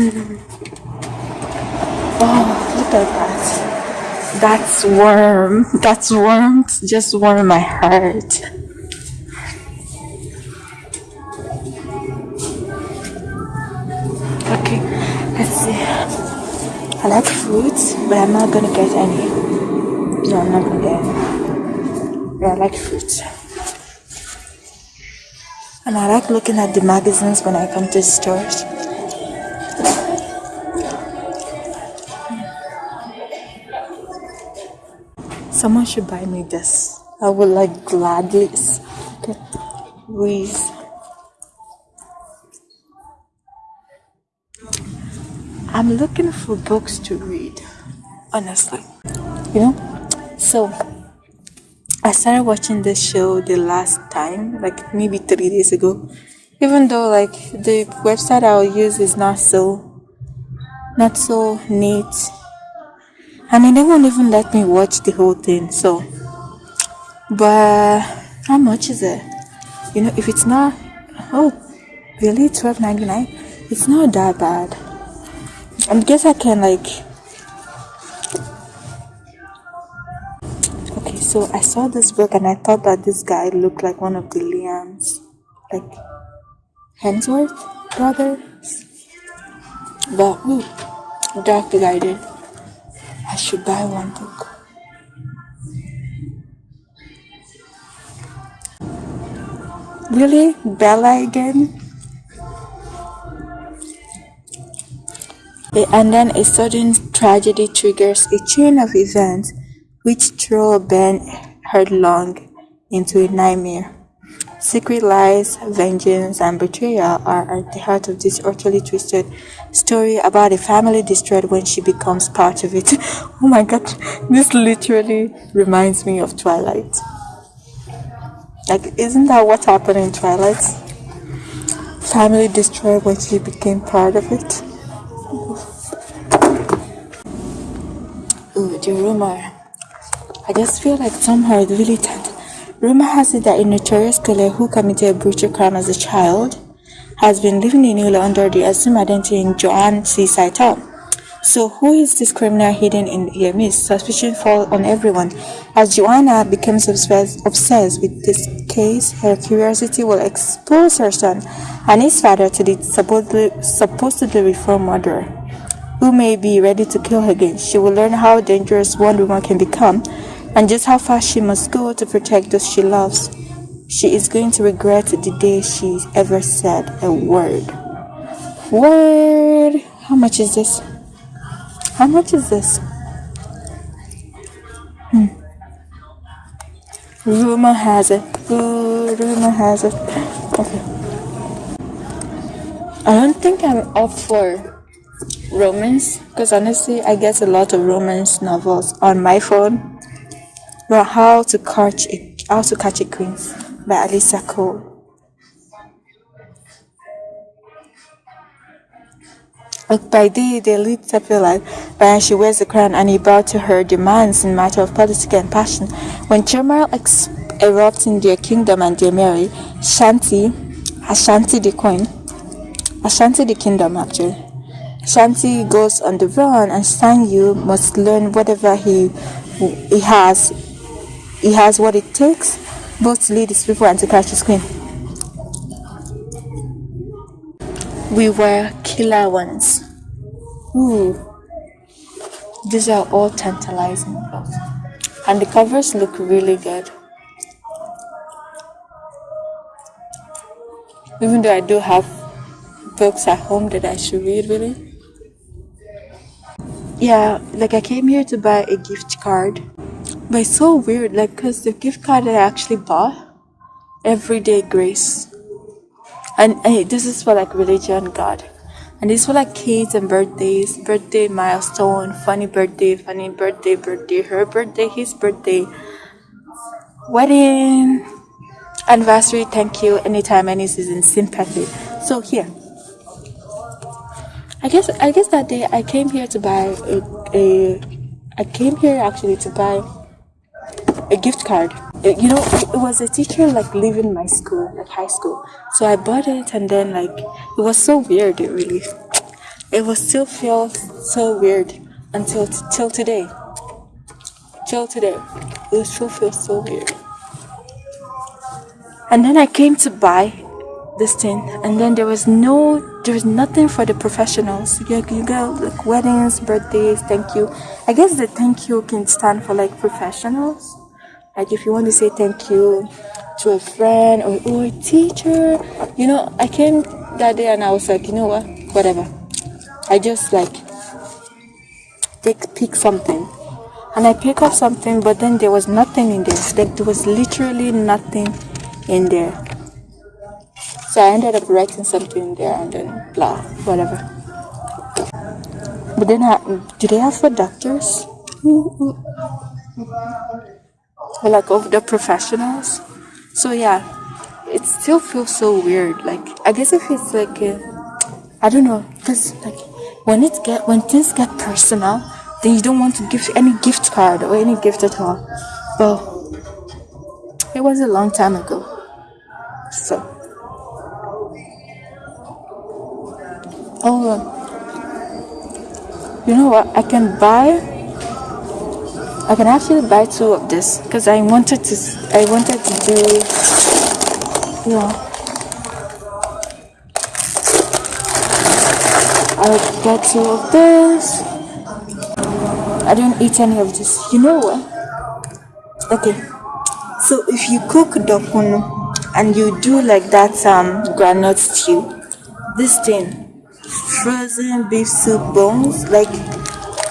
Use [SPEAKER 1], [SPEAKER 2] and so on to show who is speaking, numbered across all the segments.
[SPEAKER 1] Oh, look at that. That's warm. That's warmth. Just warm my heart. Okay, let's see. I like fruits, but I'm not gonna get any. No, I'm not gonna get any. Yeah, I like fruits. And I like looking at the magazines when I come to the stores. Someone should buy me this. I would like gladly. Okay. Reese. I'm looking for books to read, honestly. You know? So, I started watching this show the last time, like maybe three days ago. Even though like the website I'll use is not so not so neat. I mean they won't even let me watch the whole thing, so but how much is it? You know, if it's not oh really twelve ninety nine, it's not that bad. I guess I can like okay, so I saw this book and I thought that this guy looked like one of the Liams, like Hemsworth brothers. But ooh, dark guided. I should buy one book. Really? Bella again? And then a sudden tragedy triggers a chain of events which throw Ben headlong into a nightmare. Secret lies, vengeance, and betrayal are at the heart of this utterly twisted story about a family destroyed when she becomes part of it. Oh my god, this literally reminds me of Twilight. Like, isn't that what happened in Twilight? Family destroyed when she became part of it. Ooh, the rumor. I just feel like somehow it really tend. Rumor has it that a notorious killer who committed a brutal crime as a child has been living in Ula under the assumed identity in Joan C. Saital. So who is this criminal hidden in the midst? Suspicion falls on everyone. As Joanna becomes obsessed, obsessed with this case, her curiosity will expose her son and his father to the supposedly, supposedly reformed murderer who may be ready to kill her again. She will learn how dangerous one woman can become and just how far she must go to protect those she loves. She is going to regret the day she ever said a word. Word! How much is this? How much is this? Hmm. Rumor has it. Good rumor has it. Okay. I don't think I'm up for romance because honestly, I get a lot of romance novels on my phone. But how to catch a how to catch a queen by Alyssa Cole. By day they lead life, but she wears the crown and he bowed to her demands in matter of politics and passion. When turmoil erupts in their kingdom and they marry, Shanti, Ashanti the queen, Ashanti the kingdom actually. Shanti goes on the run and Sanyu must learn whatever he he has. He has what it takes both to lead his people and to catch his queen. We were killer ones. Ooh, these are all tantalizing books. And the covers look really good. Even though I do have books at home that I should read, really. Yeah, like I came here to buy a gift card. But it's so weird, like, because the gift card that I actually bought, Everyday Grace. And, and this is for like religion, God. And this for like kids and birthdays, birthday milestone, funny birthday, funny birthday, birthday, her birthday, his birthday, wedding, anniversary, thank you, anytime, any season, sympathy. So here, I guess I guess that day I came here to buy a, a I came here actually to buy gift card. You know, it was a teacher like leaving my school, like high school. So I bought it and then like it was so weird, it really. it will still feel so weird until till today. Till today, it still feel so weird. And then I came to buy this thing, and then there was no, there was nothing for the professionals. You, you go like weddings, birthdays, thank you. I guess the thank you can stand for like professionals. Like if you want to say thank you to a friend or, or a teacher, you know, I came that day and I was like, you know what, whatever. I just like take pick something and I pick up something, but then there was nothing in there. Like there was literally nothing in there. So I ended up writing something in there and then blah, whatever. But then, I, do they have for doctors? Like of the professionals? So yeah, it still feels so weird. Like I guess if it's like, I don't know, cause like when it get when things get personal, then you don't want to give any gift card or any gift at all. But it was a long time ago. So oh you know what I can buy I can actually buy two of this because I wanted to I wanted to do yeah I'll get two of this. I don't eat any of this. You know what? Okay. So if you cook dokunu and you do like that um granite stew, this thing, frozen beef soup bones, like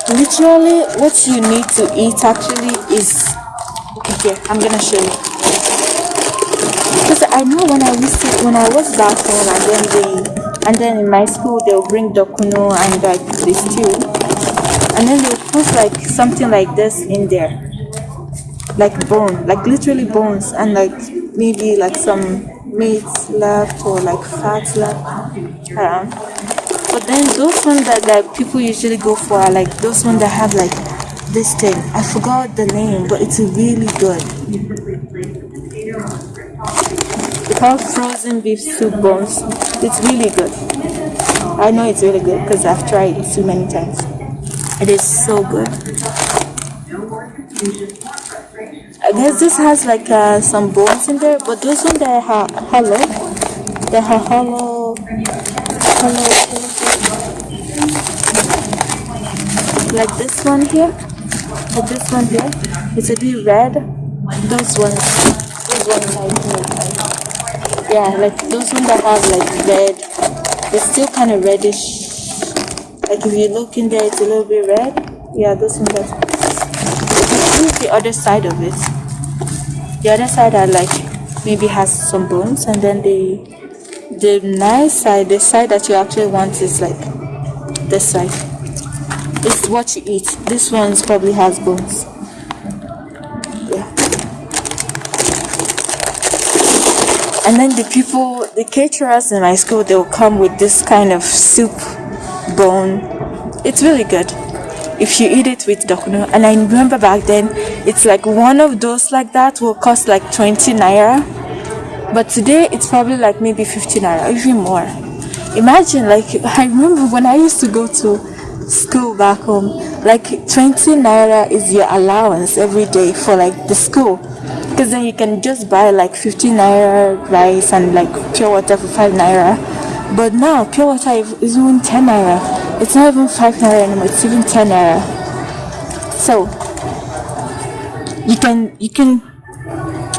[SPEAKER 1] literally what you need to eat actually is okay I'm gonna show you. Because I know when I to, when I was back home and then they and then in my school they'll bring dokuno and like the stew and then they'll put like something like this in there. Like bone like literally bones and like maybe like some meat left or like fat left. Around but then those ones that like people usually go for are like those ones that have like this thing i forgot the name but it's really good it's called frozen beef soup bones it's really good. I know it's really good because I've tried it so many times. It is so good. I guess this has like uh, some bones in there, but those ones that are hollow, they are hollow, like this one here, like this one here, it's a bit red. Those ones, those ones I think yeah like those ones that have like red. It's still kind of reddish. Like if you look in there it's a little bit red. Yeah those ones that the other side of it. The other side are like maybe has some bones and then the the nice side the side that you actually want is like this side. It's what you eat. This one's probably has bones. And then the people the caterers in my school they'll come with this kind of soup bone. It's really good. If you eat it with dokuno and i remember back then it's like one of those like that will cost like 20 naira but today it's probably like maybe 50 naira even more. Imagine like i remember when i used to go to school back home like 20 naira is your allowance every day for like the school. Because then you can just buy like 15 naira rice and like pure water for 5 naira. But now pure water is even 10 naira. It's not even 5 naira anymore it's even 10 naira. So you can you can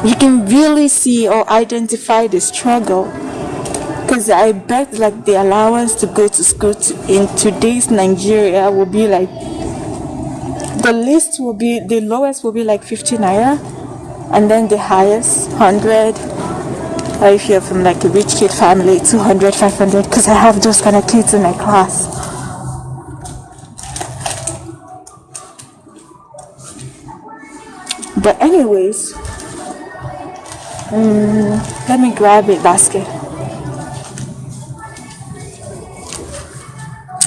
[SPEAKER 1] you can really see or identify the struggle. Because I bet like the allowance to go to school to, in today's Nigeria will be like the least will be the lowest will be like 50 naira and then the highest 100 or if you're from like a rich kid family 200 500 because i have those kind of kids in my class. But anyways um, let me grab a basket.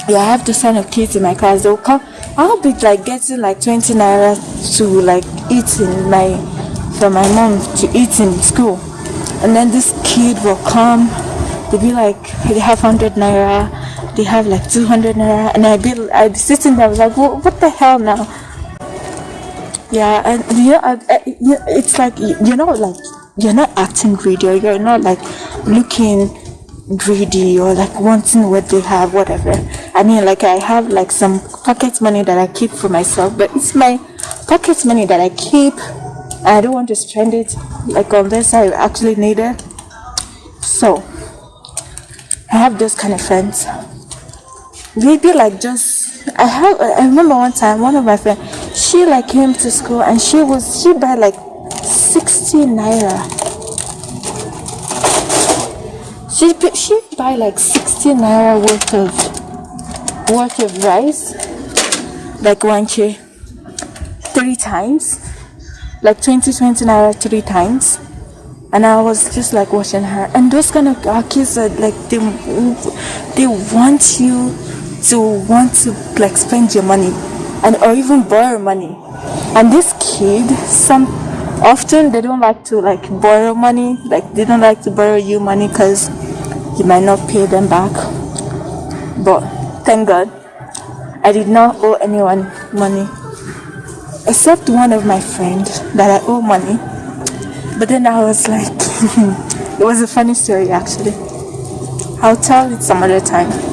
[SPEAKER 1] Yeah i have to kind of kids in my class. They'll come. I'll be like getting like 20 naira to like eat in my for my mom to eat in school. And then this kid will come, they'll be like, they have 100 naira, they have like 200 naira. And I'd be, I'd be sitting there I was like what, what the hell now? Yeah and you know I, I, it's like you- you're like you're not acting greedy or you're not like looking greedy or like wanting what they have whatever. I mean like i have like some pocket money that i keep for myself but it's my pocket money that i keep. I don't want to spend it like unless i actually need it. So i have those kind of friends. Maybe like just I have I remember one time one of my friends she like came to school and she was she buy like 60 naira she she buy like 60 naira worth of worth of rice like one tray three times like 20 20 naira three times and I was just like watching her. And those kind of kids are like they they want you to want to like spend your money and or even borrow money. And this kid, some often they don't like to like borrow money, like they don't like to borrow you money because you might not pay them back. But thank God, I did not owe anyone money except one of my friends that I owe money. But then I was like, it was a funny story actually. I'll tell it some other time.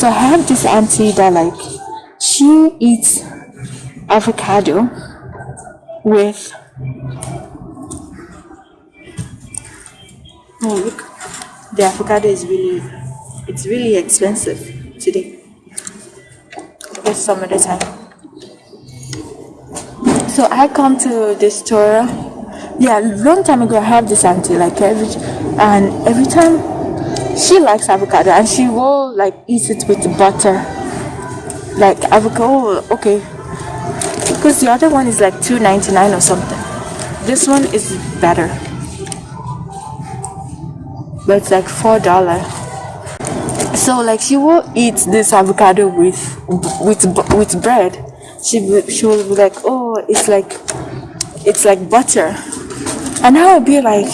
[SPEAKER 1] So I have this auntie that like, she eats avocado with. Oh look, the avocado is really, it's really expensive today. But some other time. So I come to the store. Yeah, long time ago I have this auntie like every and every time she likes avocado and she will like eat it with butter. Like avocado okay. Because the other one is like two ninety nine or something. This one is better. But it's like four dollar. So like she will eat this avocado with with with bread. She she will be like, oh, it's like it's like butter, and i will be like,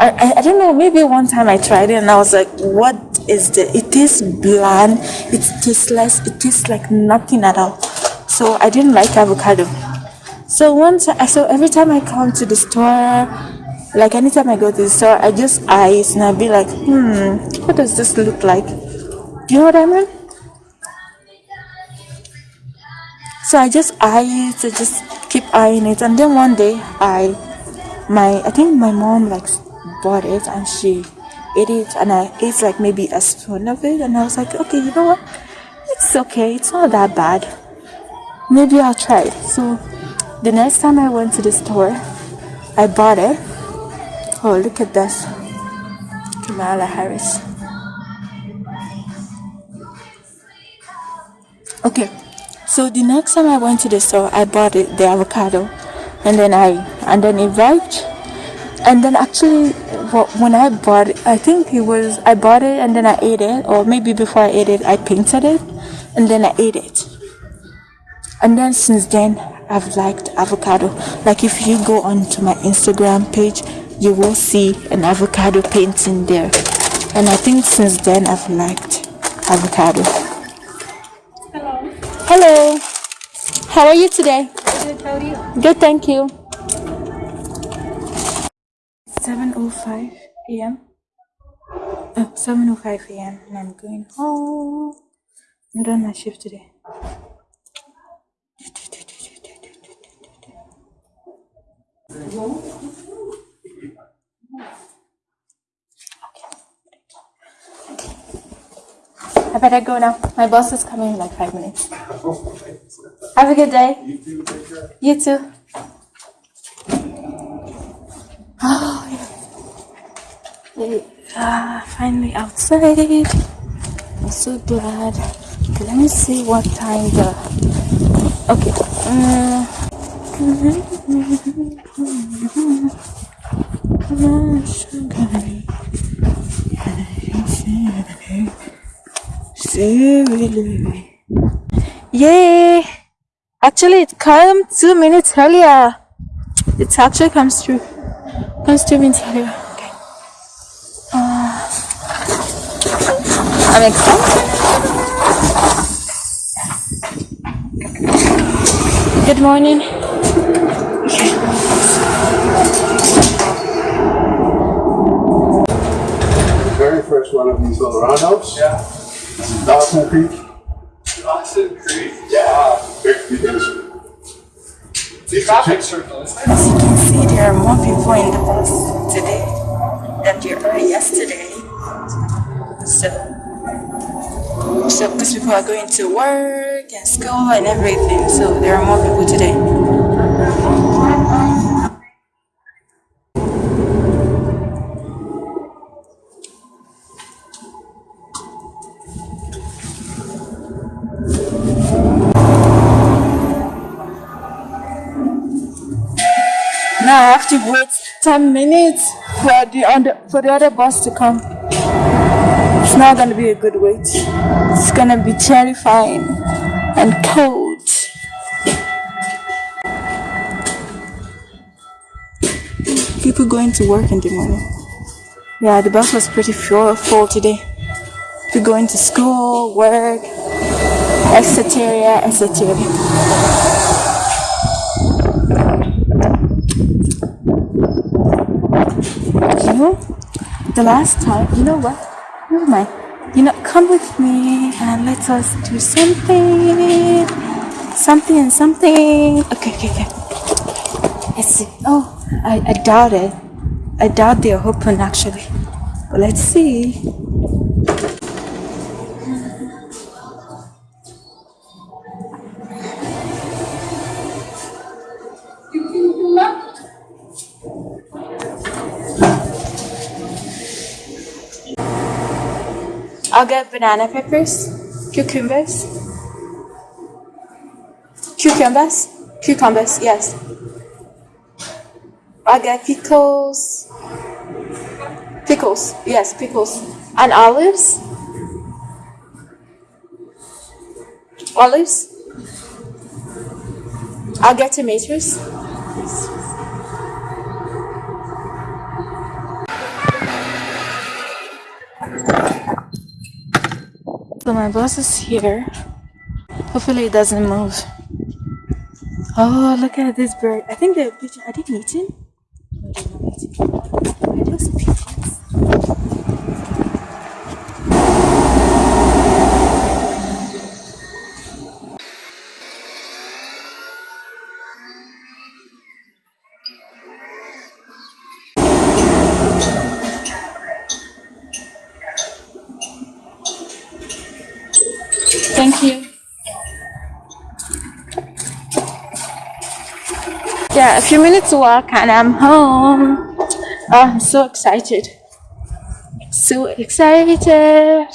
[SPEAKER 1] I, I I don't know. Maybe one time I tried it and I was like, what is this? It tastes bland. It tasteless. It tastes like nothing at all. So I didn't like avocado. So once I so every time I come to the store, like anytime I go to the store, I just eyes and I'll be like, hmm, what does this look like? Do you know what I mean? So I just eye it, I just keep eyeing it, and then one day I, my I think my mom like bought it and she ate it, and I ate like maybe a spoon of it, and I was like, okay, you know what? It's okay, it's not that bad. Maybe I'll try it. So the next time I went to the store, I bought it. Oh, look at this. Kamala Harris. Okay. So the next time I went to the store, I bought it, the avocado, and then I and then it arrived. And then actually, when I bought it, I think it was I bought it and then I ate it, or maybe before I ate it, I painted it, and then I ate it. And then since then, I've liked avocado. Like if you go onto my Instagram page, you will see an avocado painting there. And I think since then, I've liked avocado.
[SPEAKER 2] Hello.
[SPEAKER 1] Hello. How are you today?
[SPEAKER 2] Good, how are you?
[SPEAKER 1] Good, thank you. 7.05 a.m. Oh, 7.05 a.m. Uh, and I'm going home. I'm doing my shift today. I better go now. My boss is coming in like five minutes. Have a good day. You too. Oh, yeah. Eh, ah, finally outside. I'm so glad. Let me see what time the. Okay. Uh, Yay! Actually, it come two minutes earlier. It actually comes through. Comes to meet you. Okay. Uh, I'm excited. Good morning.
[SPEAKER 3] The very first one of these little roundhouse. Yeah. Dawson Creek.
[SPEAKER 4] Dawson Creek.
[SPEAKER 3] Yeah.
[SPEAKER 4] The traffic circle, isn't it?
[SPEAKER 1] As you can see, there are more people in the bus today than there were yesterday. So, so because people are going to work and school and everything, so there are more people today. Now I have to wait 10 minutes for the other, for the other bus to come. It's not gonna be a good wait. It's gonna be terrifying and cold. People going to work in the morning. Yeah, the bus was pretty full, full today. People going to school, work, etc., etc. You know, the last time, you know what? Never mind. You know, come with me and let us do something. Something and something. Okay, okay, okay. Let's see. Oh, I, I doubt it. I doubt they're open actually. But let's see. I'll get banana peppers, cucumbers, cucumbers, cucumbers, yes. I'll get pickles, pickles, yes, pickles, and olives, olives. I'll get tomatoes. So my boss is here. Hopefully it doesn't move. Oh, look at this bird. I think the pigeon, are they eating? No, they're not eating. Are those pigeons? Thank you. Yeah, a few minutes walk and I'm home. Oh, I'm so excited. So excited.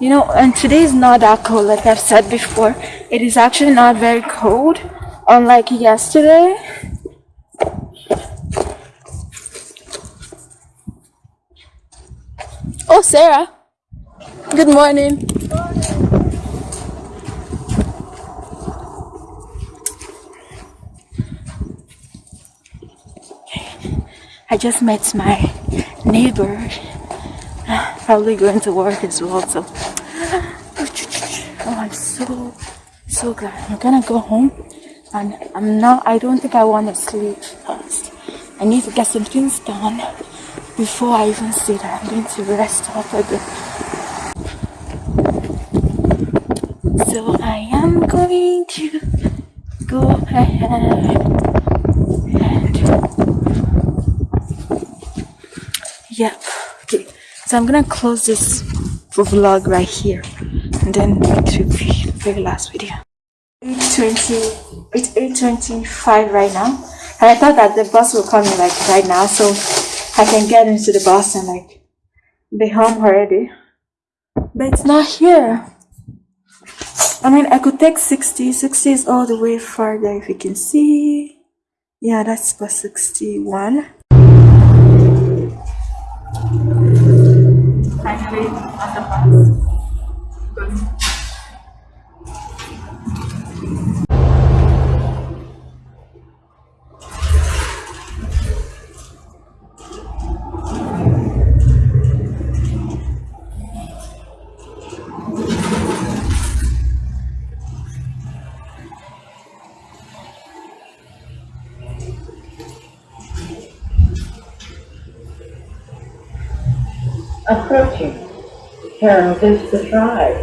[SPEAKER 1] You know, and today is not that cold, like I've said before. It is actually not very cold, unlike yesterday. Oh, Sarah. Good morning. I just met my neighbor. Probably going to work as well. So, oh, I'm so so glad. I'm gonna go home, and I'm not. I don't think I want to sleep first. I need to get some things done before I even sit. I'm going to rest up a bit. So I am going to go ahead Yep. Okay. So I'm gonna close this vlog right here, and then it will be the very last video. 8:20. It's 8:25 right now, and I thought that the bus will come in like right now, so I can get into the bus and like be home already. But it's not here. I mean, I could take 60. 60 is all the way farther, if you can see. Yeah, that's bus 61. Finally, on the bus.
[SPEAKER 5] Approaching Carol Vista Drive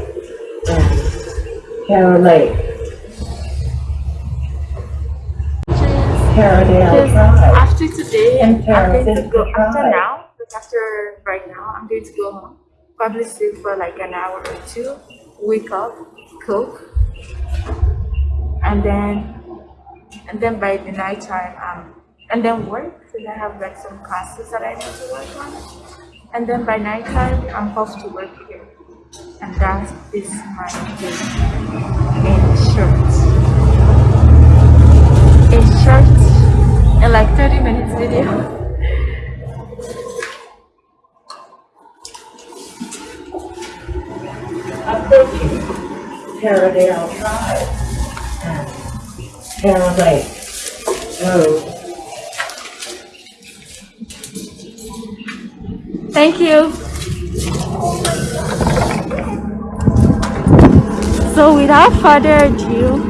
[SPEAKER 5] and Carol Lake.
[SPEAKER 1] Because
[SPEAKER 5] Drive.
[SPEAKER 1] after today,
[SPEAKER 5] And
[SPEAKER 1] I'm going to go after
[SPEAKER 5] drive.
[SPEAKER 1] now, like after right now, I'm going to go home. Probably sleep for like an hour or two, wake up, cook, and then and then by the night time, um, and then work. So I have like some classes that I need to work on, and then by nighttime, I'm off to work here, and that is my day. In short. In short, in like 30 minutes video.
[SPEAKER 5] Approaching Carroldale Drive and Lake
[SPEAKER 1] Thank you. So without further ado,